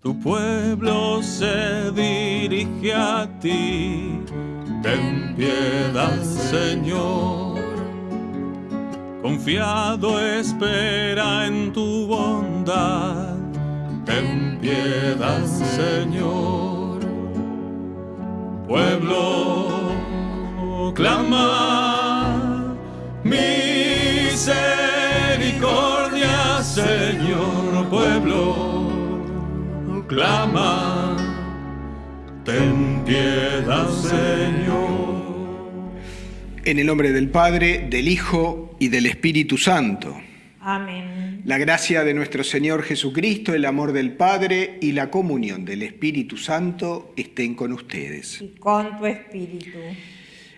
Tu pueblo se dirige a ti, ten piedad, Señor. Confiado espera en tu bondad, ten piedad, Señor. Pueblo, clama misericordia, Señor, pueblo clama, ten piedad, Señor. En el nombre del Padre, del Hijo y del Espíritu Santo. Amén. La gracia de nuestro Señor Jesucristo, el amor del Padre y la comunión del Espíritu Santo estén con ustedes. Y con tu espíritu.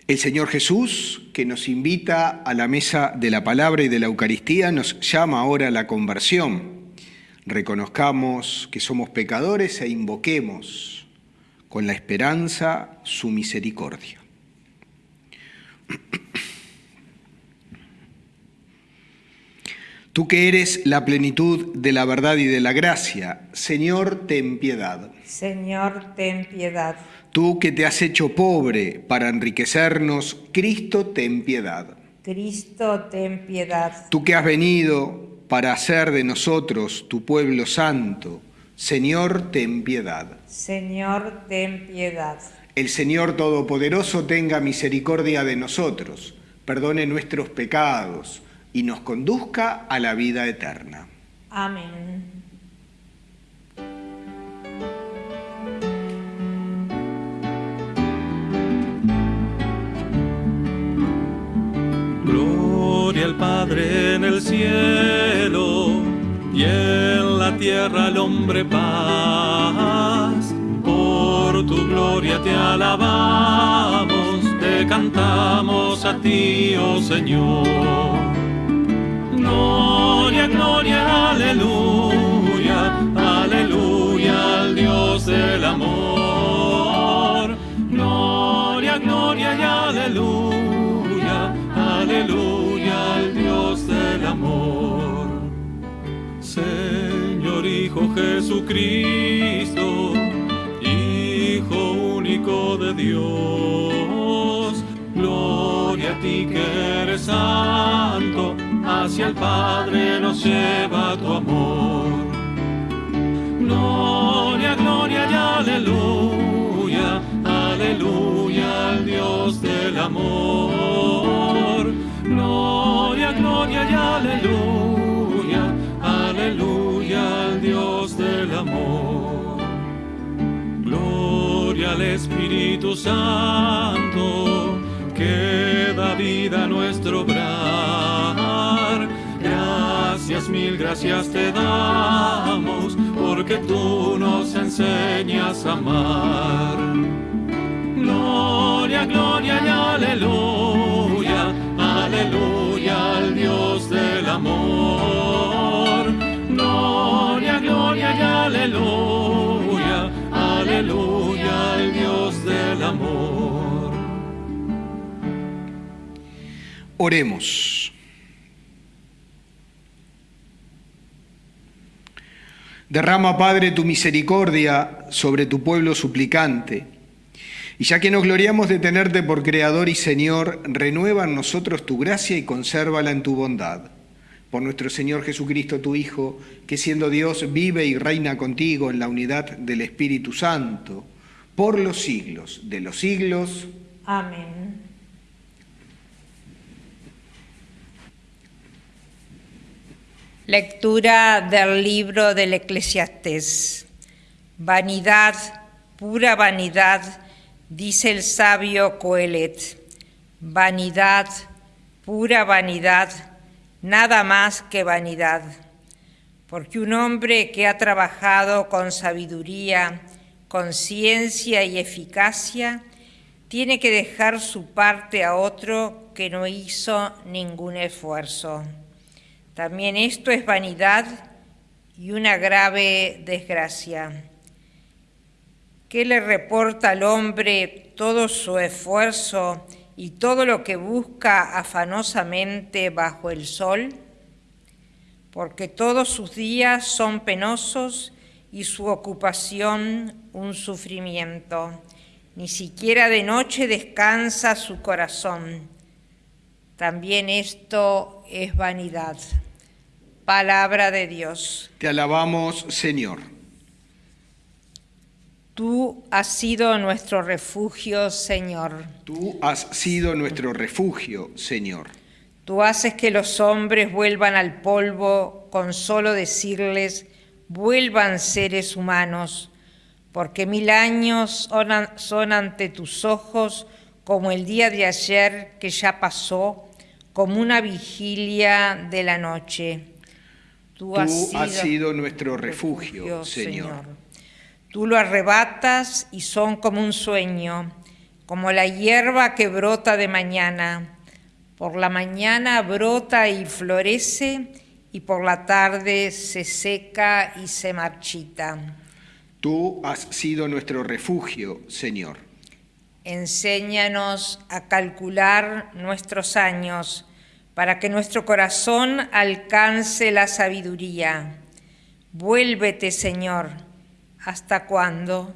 El Señor Jesús, que nos invita a la mesa de la palabra y de la Eucaristía, nos llama ahora a la conversión reconozcamos que somos pecadores e invoquemos con la esperanza su misericordia. Tú que eres la plenitud de la verdad y de la gracia, Señor, ten piedad. Señor, ten piedad. Tú que te has hecho pobre para enriquecernos, Cristo, ten piedad. Cristo, ten piedad. Tú que has venido para hacer de nosotros tu pueblo santo. Señor, ten piedad. Señor, ten piedad. El Señor Todopoderoso tenga misericordia de nosotros, perdone nuestros pecados y nos conduzca a la vida eterna. Amén. Gloria al Padre en el cielo y en la tierra al hombre paz. Por tu gloria te alabamos, te cantamos a ti, oh Señor. Gloria, gloria, aleluya, aleluya al Dios del amor. Gloria, gloria y aleluya, aleluya al Dios del amor. Señor Hijo Jesucristo, Hijo único de Dios, gloria a ti que eres santo, hacia el Padre nos lleva tu amor. Gloria, gloria y aleluya, aleluya al Dios del amor. Gloria, gloria y aleluya, amor. Gloria al Espíritu Santo, que da vida a nuestro obrar. Gracias, mil gracias te damos, porque tú nos enseñas a amar. Gloria, gloria y aleluya, aleluya al Dios del amor. Aleluya, aleluya al Dios del amor. Oremos. Derrama, Padre, tu misericordia sobre tu pueblo suplicante. Y ya que nos gloriamos de tenerte por Creador y Señor, renueva en nosotros tu gracia y consérvala en tu bondad. Por nuestro Señor Jesucristo, tu Hijo, que siendo Dios vive y reina contigo en la unidad del Espíritu Santo, por los siglos de los siglos. Amén. Lectura del libro del Eclesiastés. Vanidad, pura vanidad, dice el sabio Coelet. Vanidad, pura vanidad, nada más que vanidad. Porque un hombre que ha trabajado con sabiduría, con ciencia y eficacia, tiene que dejar su parte a otro que no hizo ningún esfuerzo. También esto es vanidad y una grave desgracia. ¿Qué le reporta al hombre todo su esfuerzo y todo lo que busca afanosamente bajo el sol? Porque todos sus días son penosos y su ocupación un sufrimiento. Ni siquiera de noche descansa su corazón. También esto es vanidad. Palabra de Dios. Te alabamos, Señor. Tú has sido nuestro refugio, Señor. Tú has sido nuestro refugio, Señor. Tú haces que los hombres vuelvan al polvo con solo decirles, vuelvan seres humanos, porque mil años son ante tus ojos como el día de ayer que ya pasó, como una vigilia de la noche. Tú, has, sido nuestro refugio, Señor. Tú lo arrebatas y son como un sueño, como la hierba que brota de mañana. Por la mañana brota y florece y por la tarde se seca y se marchita. Tú has sido nuestro refugio, Señor. Enséñanos a calcular nuestros años para que nuestro corazón alcance la sabiduría. Vuélvete, Señor, ¿hasta cuándo?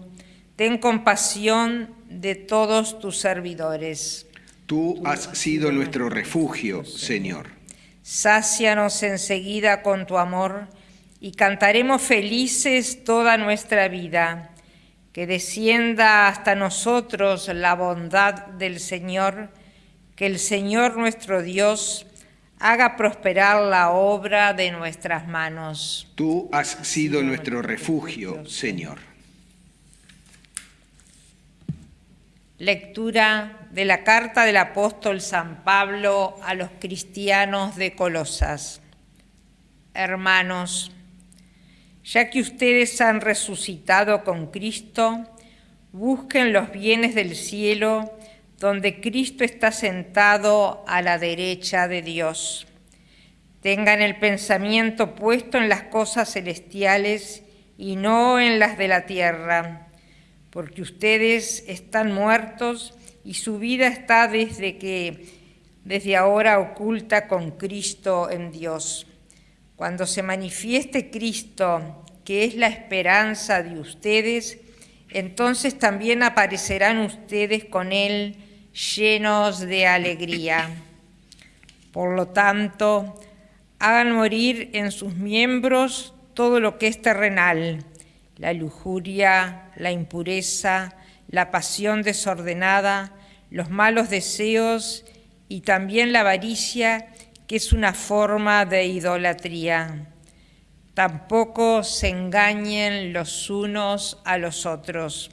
Ten compasión de todos tus servidores. Tú has sido nuestro refugio, Señor. Sácianos enseguida con tu amor y cantaremos felices toda nuestra vida. Que descienda hasta nosotros la bondad del Señor que el Señor nuestro Dios haga prosperar la obra de nuestras manos. Tú has sido nuestro refugio, Señor. Lectura de la carta del apóstol San Pablo a los cristianos de Colosas. Hermanos, ya que ustedes han resucitado con Cristo, busquen los bienes del cielo donde Cristo está sentado a la derecha de Dios. Tengan el pensamiento puesto en las cosas celestiales y no en las de la tierra, porque ustedes están muertos y su vida está desde que desde ahora oculta con Cristo en Dios. Cuando se manifieste Cristo, que es la esperanza de ustedes, entonces también aparecerán ustedes con Él llenos de alegría. Por lo tanto, hagan morir en sus miembros todo lo que es terrenal, la lujuria, la impureza, la pasión desordenada, los malos deseos y también la avaricia, que es una forma de idolatría. Tampoco se engañen los unos a los otros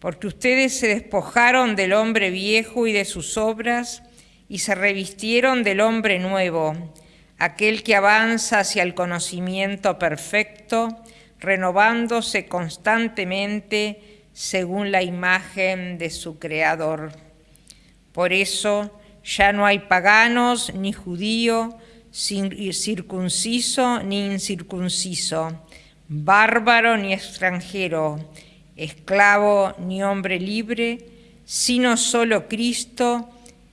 porque ustedes se despojaron del hombre viejo y de sus obras y se revistieron del hombre nuevo, aquel que avanza hacia el conocimiento perfecto, renovándose constantemente según la imagen de su Creador. Por eso ya no hay paganos ni judío, circunciso ni incircunciso, bárbaro ni extranjero, esclavo ni hombre libre, sino solo Cristo,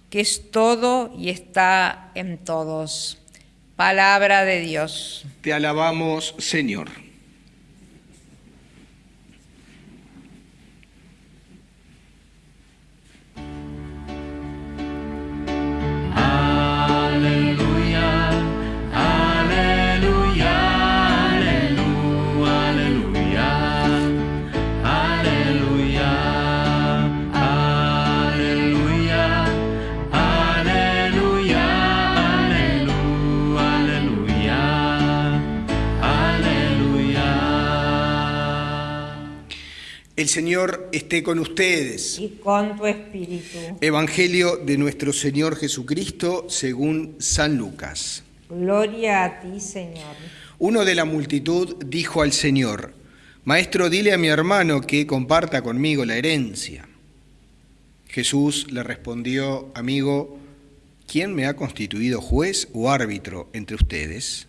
que es todo y está en todos. Palabra de Dios. Te alabamos, Señor. El Señor esté con ustedes. Y con tu espíritu. Evangelio de nuestro Señor Jesucristo según San Lucas. Gloria a ti, Señor. Uno de la multitud dijo al Señor, Maestro, dile a mi hermano que comparta conmigo la herencia. Jesús le respondió, Amigo, ¿quién me ha constituido juez o árbitro entre ustedes?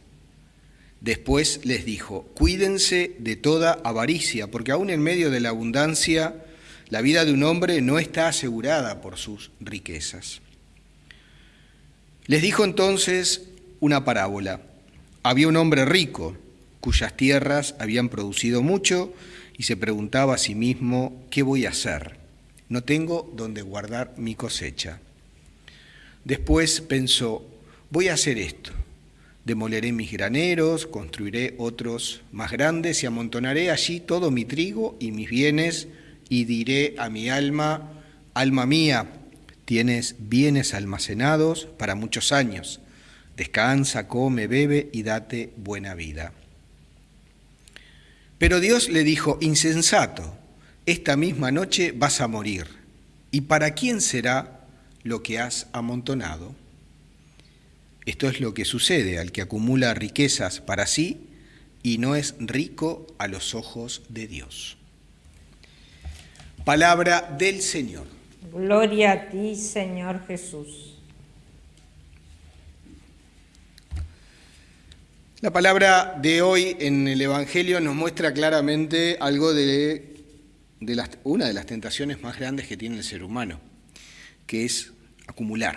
Después les dijo, cuídense de toda avaricia, porque aún en medio de la abundancia, la vida de un hombre no está asegurada por sus riquezas. Les dijo entonces una parábola. Había un hombre rico cuyas tierras habían producido mucho y se preguntaba a sí mismo, ¿qué voy a hacer? No tengo donde guardar mi cosecha. Después pensó, voy a hacer esto. Demoleré mis graneros, construiré otros más grandes y amontonaré allí todo mi trigo y mis bienes y diré a mi alma, alma mía, tienes bienes almacenados para muchos años. Descansa, come, bebe y date buena vida. Pero Dios le dijo, insensato, esta misma noche vas a morir. ¿Y para quién será lo que has amontonado? Esto es lo que sucede al que acumula riquezas para sí y no es rico a los ojos de Dios. Palabra del Señor. Gloria a ti, Señor Jesús. La palabra de hoy en el Evangelio nos muestra claramente algo de, una de las tentaciones más grandes que tiene el ser humano, que es acumular,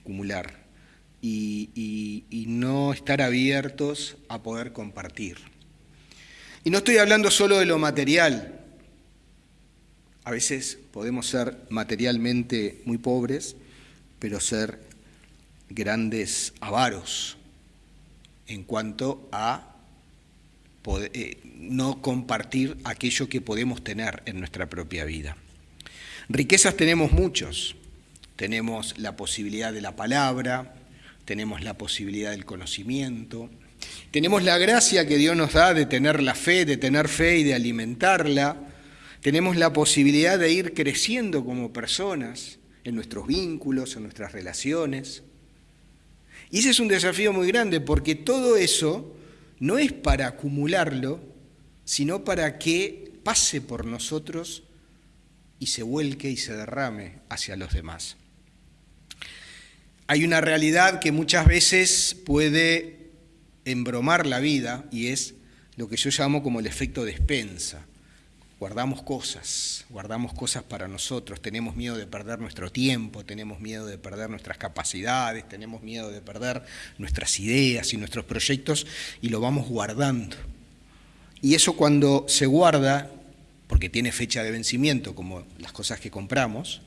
acumular y, no estar abiertos a poder compartir. Y no estoy hablando solo de lo material. A veces podemos ser materialmente muy pobres, pero ser grandes avaros en cuanto a eh, no compartir aquello que podemos tener en nuestra propia vida. Riquezas tenemos muchos. Tenemos la posibilidad de la palabra, tenemos la posibilidad del conocimiento, tenemos la gracia que Dios nos da de tener la fe, de tener fe y de alimentarla, tenemos la posibilidad de ir creciendo como personas en nuestros vínculos, en nuestras relaciones. Y ese es un desafío muy grande porque todo eso no es para acumularlo, sino para que pase por nosotros y se vuelque y se derrame hacia los demás. Hay una realidad que muchas veces puede embromar la vida y es lo que yo llamo como el efecto despensa guardamos cosas, guardamos cosas para nosotros, tenemos miedo de perder nuestro tiempo, tenemos miedo de perder nuestras capacidades, tenemos miedo de perder nuestras ideas y nuestros proyectos y lo vamos guardando. Y eso cuando se guarda, porque tiene fecha de vencimiento como las cosas que compramos,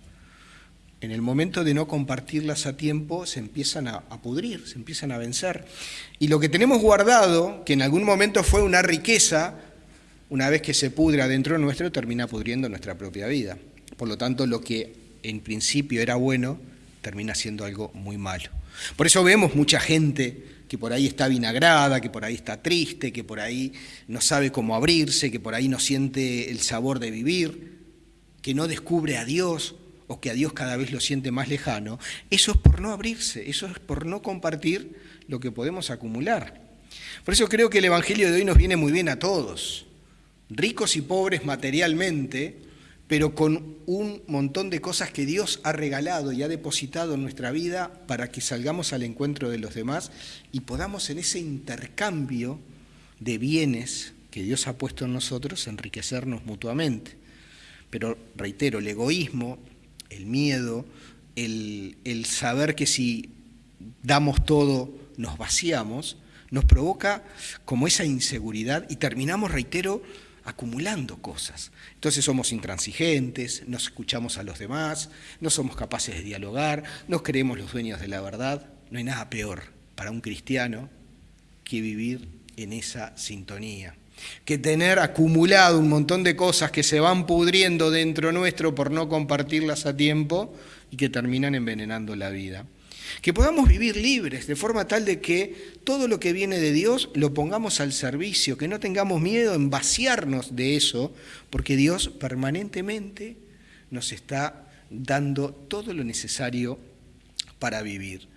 en el momento de no compartirlas a tiempo se empiezan a, pudrir, se empiezan a vencer. Y lo que tenemos guardado, que en algún momento fue una riqueza, una vez que se pudra dentro nuestro, termina pudriendo nuestra propia vida. Por lo tanto, lo que en principio era bueno, termina siendo algo muy malo. Por eso vemos mucha gente que por ahí está vinagrada, que por ahí está triste, que por ahí no sabe cómo abrirse, que por ahí no siente el sabor de vivir, que no descubre a Dios o que a Dios cada vez lo siente más lejano. Eso es por no abrirse, eso es por no compartir lo que podemos acumular. Por eso creo que el Evangelio de hoy nos viene muy bien a todos ricos y pobres materialmente, pero con un montón de cosas que Dios ha regalado y ha depositado en nuestra vida para que salgamos al encuentro de los demás y podamos en ese intercambio de bienes que Dios ha puesto en nosotros enriquecernos mutuamente. Pero reitero, el egoísmo, el miedo, el, el saber que si damos todo nos vaciamos, nos provoca como esa inseguridad y terminamos, reitero, acumulando cosas. Entonces somos intransigentes, no escuchamos a los demás, no somos capaces de dialogar, nos creemos los dueños de la verdad. No hay nada peor para un cristiano que vivir en esa sintonía, que tener acumulado un montón de cosas que se van pudriendo dentro nuestro por no compartirlas a tiempo y que terminan envenenando la vida que podamos vivir libres, de forma tal de que todo lo que viene de Dios lo pongamos al servicio, que no tengamos miedo en vaciarnos de eso, porque Dios permanentemente nos está dando todo lo necesario para vivir.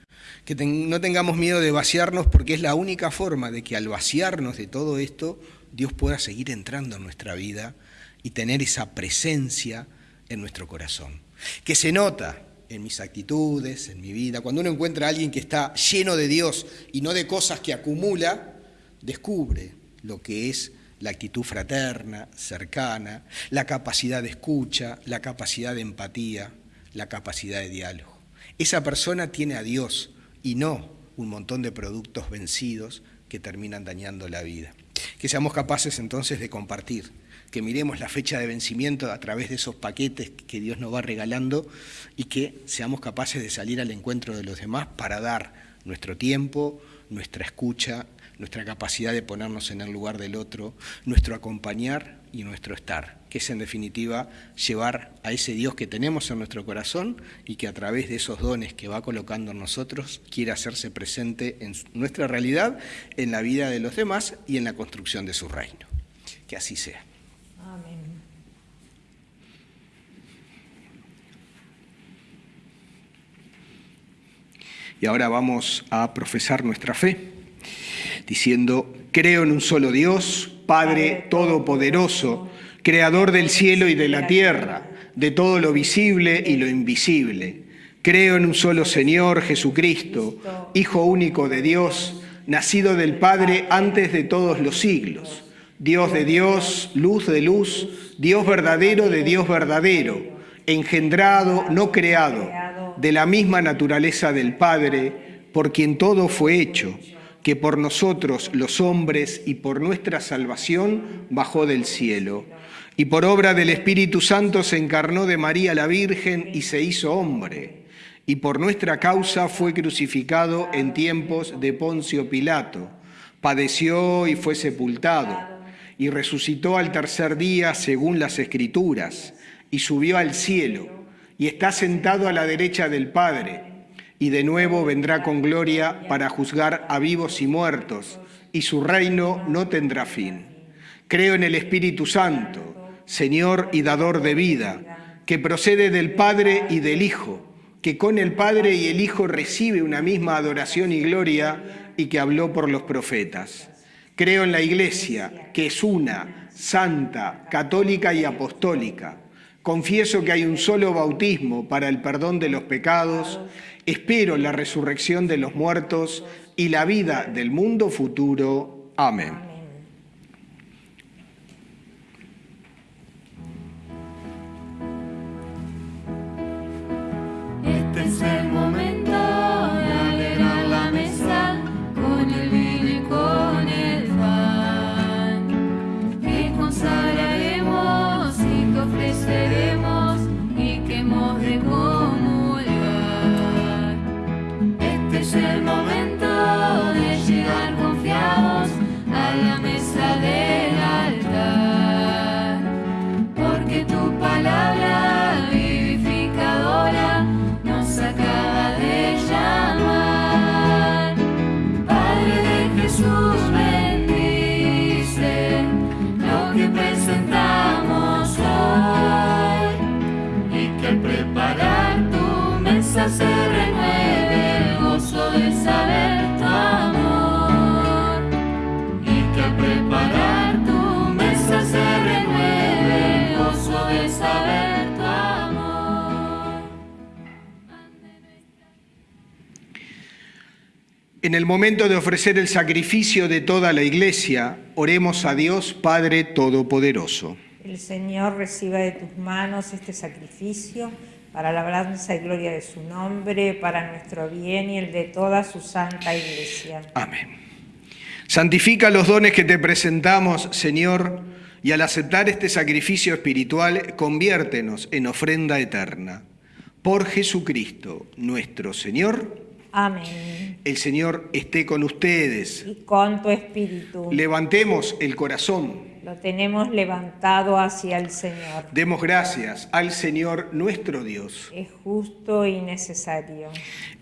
Que no tengamos miedo de vaciarnos porque es la única forma de que al vaciarnos de todo esto, Dios pueda seguir entrando en nuestra vida y tener esa presencia en nuestro corazón. Que se nota en mis actitudes, en mi vida. Cuando uno encuentra a alguien que está lleno de Dios y no de cosas que acumula, descubre lo que es la actitud fraterna, cercana, la capacidad de escucha, la capacidad de empatía, la capacidad de diálogo. Esa persona tiene a Dios y no un montón de productos vencidos que terminan dañando la vida. Que seamos capaces entonces de compartir, que miremos la fecha de vencimiento a través de esos paquetes que Dios nos va regalando y que seamos capaces de salir al encuentro de los demás para dar nuestro tiempo, nuestra escucha, nuestra capacidad de ponernos en el lugar del otro, nuestro acompañar y nuestro estar, que es en definitiva llevar a ese Dios que tenemos en nuestro corazón y que a través de esos dones que va colocando en nosotros quiere hacerse presente en nuestra realidad, en la vida de los demás y en la construcción de su reino. Que así sea. Amén. Y ahora vamos a profesar nuestra fe, diciendo, creo en un solo Dios, Padre Todopoderoso, Creador del cielo y de la tierra, de todo lo visible y lo invisible. Creo en un solo Señor Jesucristo, Hijo único de Dios, nacido del Padre antes de todos los siglos, Dios de Dios, luz de luz, Dios verdadero de Dios verdadero, engendrado, no creado, de la misma naturaleza del Padre, por quien todo fue hecho que por nosotros los hombres y por nuestra salvación bajó del cielo. Y por obra del Espíritu Santo se encarnó de María la Virgen y se hizo hombre. Y por nuestra causa fue crucificado en tiempos de Poncio Pilato. Padeció y fue sepultado. Y resucitó al tercer día según las Escrituras. Y subió al cielo. Y está sentado a la derecha del Padre y de nuevo vendrá con gloria para juzgar a vivos y muertos, y su reino no tendrá fin. Creo en el Espíritu Santo, Señor y dador de vida, que procede del Padre y del Hijo, que con el Padre y el Hijo recibe una misma adoración y gloria y que habló por los profetas. Creo en la Iglesia, que es una, santa, católica y apostólica. Confieso que hay un solo bautismo para el perdón de los pecados Espero la resurrección de los muertos y la vida del mundo futuro. Amén. Este En el momento de ofrecer el sacrificio de toda la iglesia, oremos a Dios Padre Todopoderoso. El Señor reciba de tus manos este sacrificio para la alabanza y gloria de su nombre, para nuestro bien y el de toda su santa iglesia. Amén. Santifica los dones que te presentamos, Señor, y al aceptar este sacrificio espiritual, conviértenos en ofrenda eterna. Por Jesucristo, nuestro Señor. Amén. El Señor esté con ustedes. Y con tu espíritu. Levantemos el corazón. Lo tenemos levantado hacia el Señor. Demos gracias al Señor nuestro Dios. Es justo y necesario.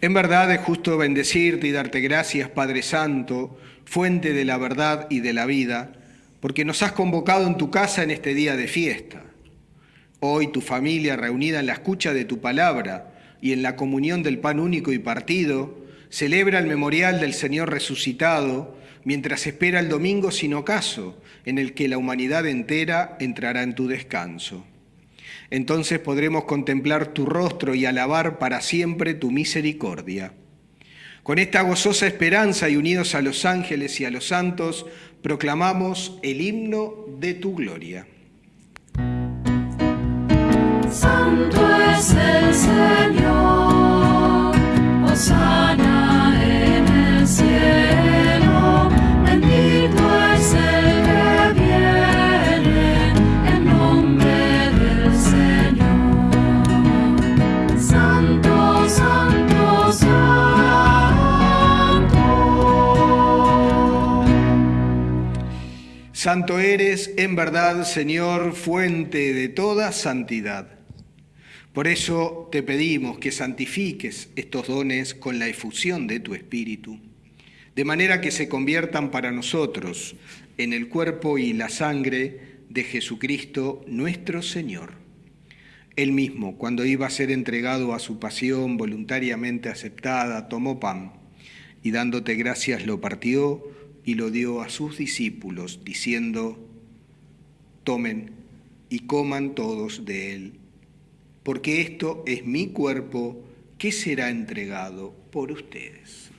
En verdad es justo bendecirte y darte gracias, Padre Santo, fuente de la verdad y de la vida, porque nos has convocado en tu casa en este día de fiesta. Hoy tu familia reunida en la escucha de tu palabra y en la comunión del pan único y partido, celebra el memorial del Señor resucitado mientras espera el domingo sin ocaso, en el que la humanidad entera entrará en tu descanso. Entonces podremos contemplar tu rostro y alabar para siempre tu misericordia. Con esta gozosa esperanza y unidos a los ángeles y a los santos, proclamamos el himno de tu gloria. Santo es el Señor, osana en el cielo, bendito es el que viene en nombre del Señor. Santo, Santo Santo. Santo eres, en verdad, Señor, fuente de toda santidad. Por eso te pedimos que santifiques estos dones con la efusión de tu Espíritu, de manera que se conviertan para nosotros en el cuerpo y la sangre de Jesucristo nuestro Señor. Él mismo, cuando iba a ser entregado a su pasión voluntariamente aceptada, tomó pan y dándote gracias lo partió y lo dio a sus discípulos, diciendo, tomen y coman todos de él porque esto es mi cuerpo que será entregado por ustedes.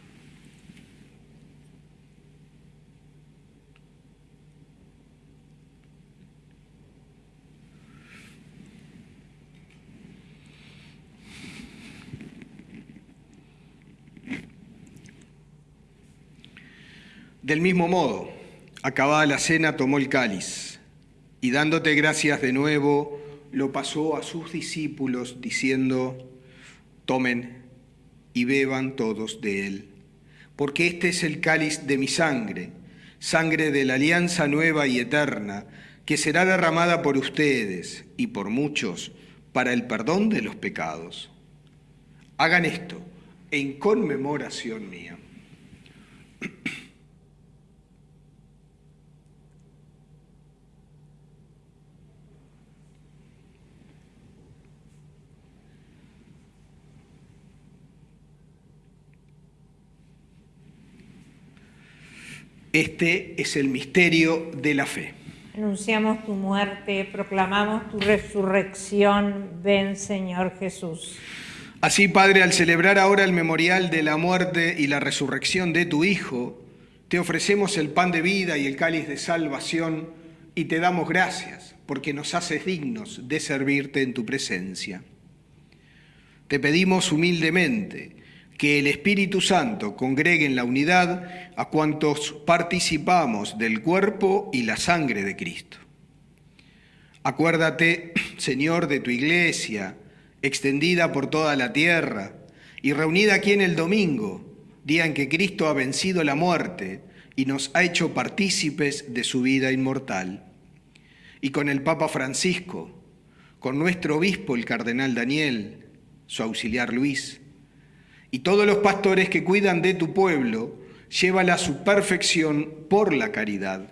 Del mismo modo, acabada la cena, tomó el cáliz y dándote gracias de nuevo, lo pasó a sus discípulos diciendo, tomen y beban todos de él, porque este es el cáliz de mi sangre, sangre de la alianza nueva y eterna, que será derramada por ustedes y por muchos para el perdón de los pecados. Hagan esto en conmemoración mía. Este es el misterio de la fe. Anunciamos tu muerte, proclamamos tu resurrección. Ven, Señor Jesús. Así, Padre, al celebrar ahora el memorial de la muerte y la resurrección de tu Hijo, te ofrecemos el pan de vida y el cáliz de salvación y te damos gracias porque nos haces dignos de servirte en tu presencia. Te pedimos humildemente que el Espíritu Santo congregue en la unidad a cuantos participamos del cuerpo y la sangre de Cristo. Acuérdate, Señor, de tu iglesia, extendida por toda la tierra y reunida aquí en el domingo, día en que Cristo ha vencido la muerte y nos ha hecho partícipes de su vida inmortal. Y con el Papa Francisco, con nuestro obispo, el cardenal Daniel, su auxiliar Luis, y todos los pastores que cuidan de tu pueblo, llévala a su perfección por la caridad.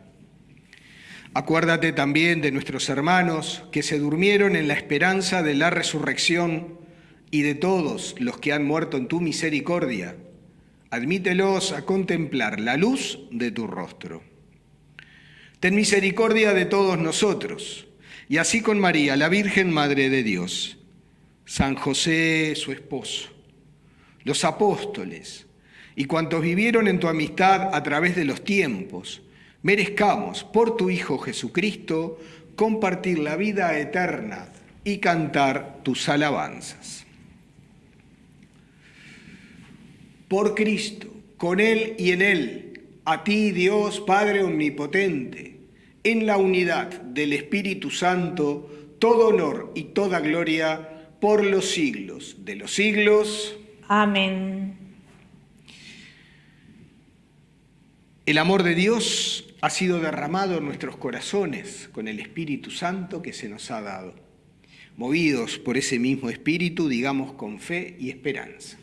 Acuérdate también de nuestros hermanos que se durmieron en la esperanza de la resurrección y de todos los que han muerto en tu misericordia. Admítelos a contemplar la luz de tu rostro. Ten misericordia de todos nosotros, y así con María, la Virgen Madre de Dios, San José, su esposo los apóstoles y cuantos vivieron en tu amistad a través de los tiempos, merezcamos por tu Hijo Jesucristo compartir la vida eterna y cantar tus alabanzas. Por Cristo, con Él y en Él, a ti Dios Padre Omnipotente, en la unidad del Espíritu Santo, todo honor y toda gloria por los siglos de los siglos. Amén. El amor de Dios ha sido derramado en nuestros corazones con el Espíritu Santo que se nos ha dado. Movidos por ese mismo Espíritu, digamos con fe y esperanza.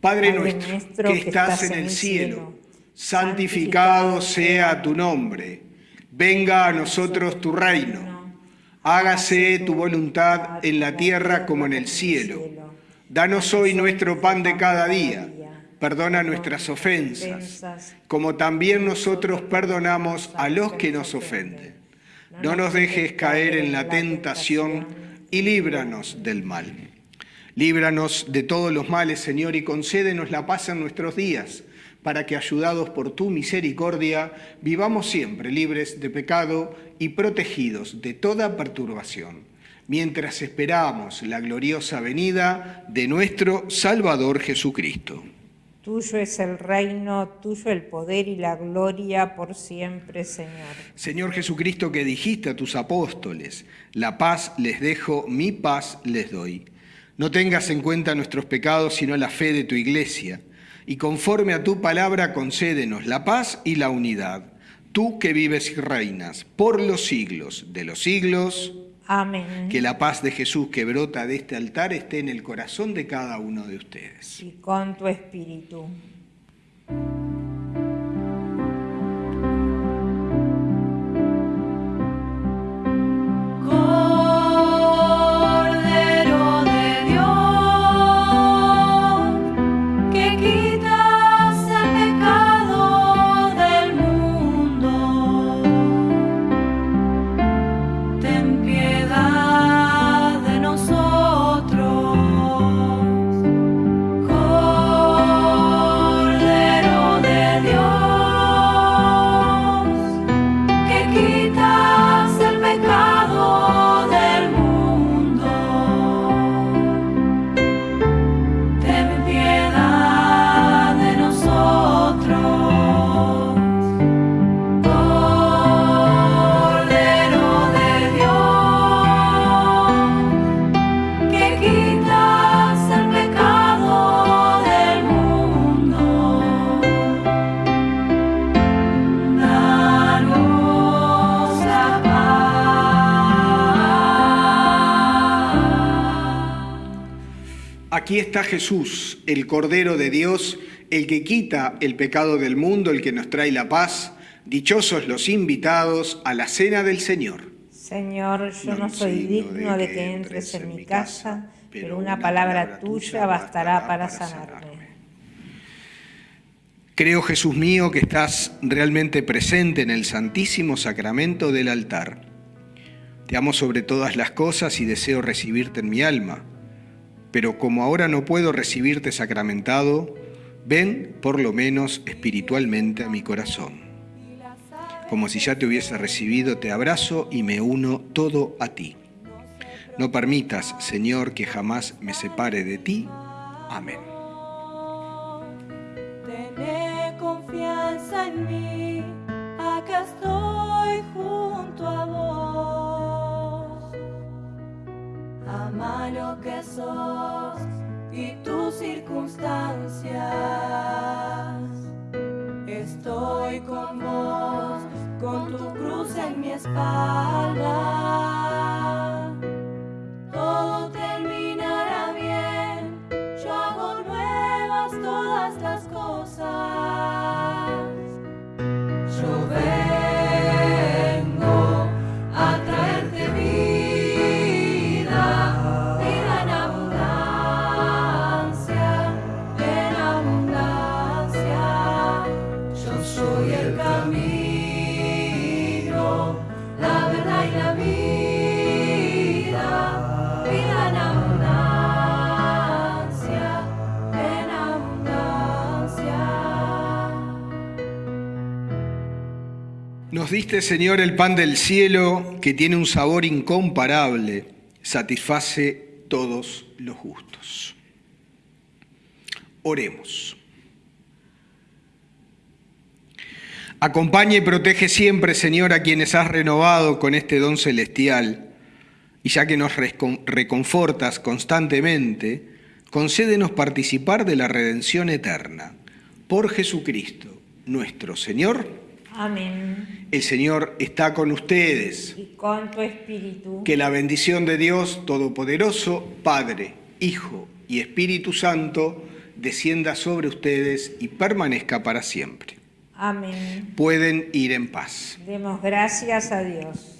Padre, nuestro, que, estás en el cielo, santificado sea tu nombre. Venga a nosotros tu reino. Hágase tu voluntad en la tierra como en el cielo. Danos hoy nuestro pan de cada día. Perdona nuestras ofensas, como también nosotros perdonamos a los que nos ofenden. No nos dejes caer en la tentación y líbranos del mal. Líbranos de todos los males, Señor, y concédenos la paz en nuestros días, para que, ayudados por tu misericordia, vivamos siempre libres de pecado y protegidos de toda perturbación mientras esperamos la gloriosa venida de nuestro Salvador Jesucristo. Tuyo es el reino, tuyo el poder y la gloria por siempre, Señor. Señor Jesucristo, que dijiste a tus apóstoles, la paz les dejo, mi paz les doy. No tengas en cuenta nuestros pecados, sino la fe de tu iglesia, y conforme a tu palabra concédenos la paz y la unidad tú que vives y reinas por los siglos de los siglos, Amén. que la paz de Jesús que brota de este altar esté en el corazón de cada uno de ustedes. Y con tu espíritu. Está Jesús, el Cordero de Dios, el que quita el pecado del mundo, el que nos trae la paz. Dichosos los invitados a la cena del Señor. Señor, yo no soy digno de que entres en mi casa, pero una palabra tuya bastará para sanarme. Creo, Jesús mío, que estás realmente presente en el santísimo sacramento del altar. Te amo sobre todas las cosas y deseo recibirte en mi alma. Pero como ahora no puedo recibirte sacramentado, ven por lo menos espiritualmente a mi corazón. Como si ya te hubiese recibido, te abrazo y me uno todo a ti. No permitas, Señor, que jamás me separe de ti. Amén. Tené confianza en mí, acá estoy junto a vos. Ama lo que sos y tus circunstancias. Estoy con vos, con tu cruz en mi espalda. Señor, el pan del cielo que tiene un sabor incomparable, satisface todos los gustos. Oremos. Acompaña y protege siempre, Señor, a quienes has renovado con este don celestial. Y ya que nos reconfortas constantemente, concédenos participar de la redención eterna. Por Jesucristo, nuestro Señor. Amén. El Señor está con ustedes. Y con tu espíritu. Que la bendición de Dios Todopoderoso, Padre, Hijo y Espíritu Santo, descienda sobre ustedes y permanezca para siempre. Amén. Pueden ir en paz. Demos gracias a Dios.